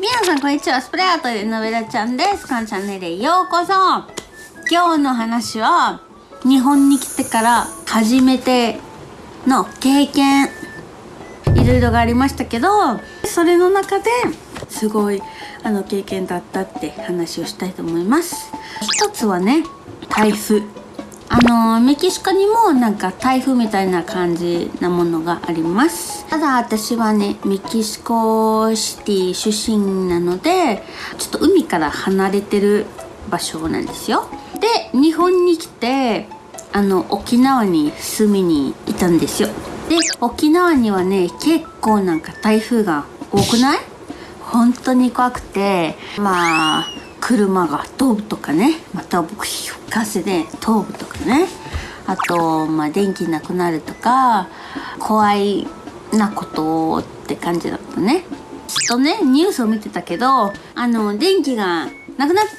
皆さんこんにちは。スプレーアートでのべらちゃんです。このチャンネルへようこそ。今日の話は日本に来てから初めての経験。いろいろがありましたけどそれの中ですごいあの経験だったって話をしたいと思います。一つはね台風。あのメキシコにもなんか台風みたいな感じなものがあります。ただ私はねメキシコシティ出身なのでちょっと海から離れてる場所なんですよ。で日本に来てあの沖縄に住みにいたんですよ。で沖縄にはね結構なんか台風が多くない？本当に怖くてまあ車が飛ぶとかね。また僕風で飛ぶとかね。あと、まあ、電気なくなるとか怖いなことって感じだったね。ずっとねニュースを見てたけどあの電気がなくなって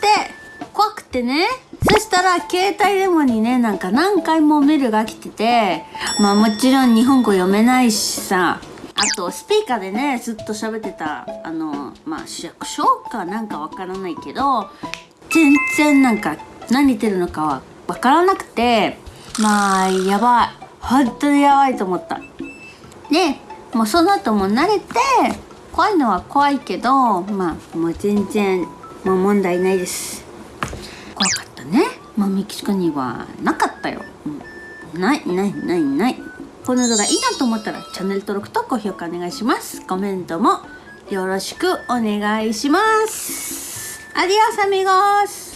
怖くてね。そしたら携帯電話にねなんか何回もメールが来ててまあもちろん日本語読めないしさあとスピーカーでねずっと喋ってたあのまあ市役所かなんかわからないけど全然なんか何言ってるのかはわからなくてまあやばい。本当にやばいと思った。でもうその後も慣れて怖いのは怖いけどまあもう全然もう問題ないです。怖かったね。まあメキシコにはなかったよ、うん、ないないないない。この動画いいなと思ったらチャンネル登録と高評価お願いします。コメントもよろしくお願いします。アディオスアミゴス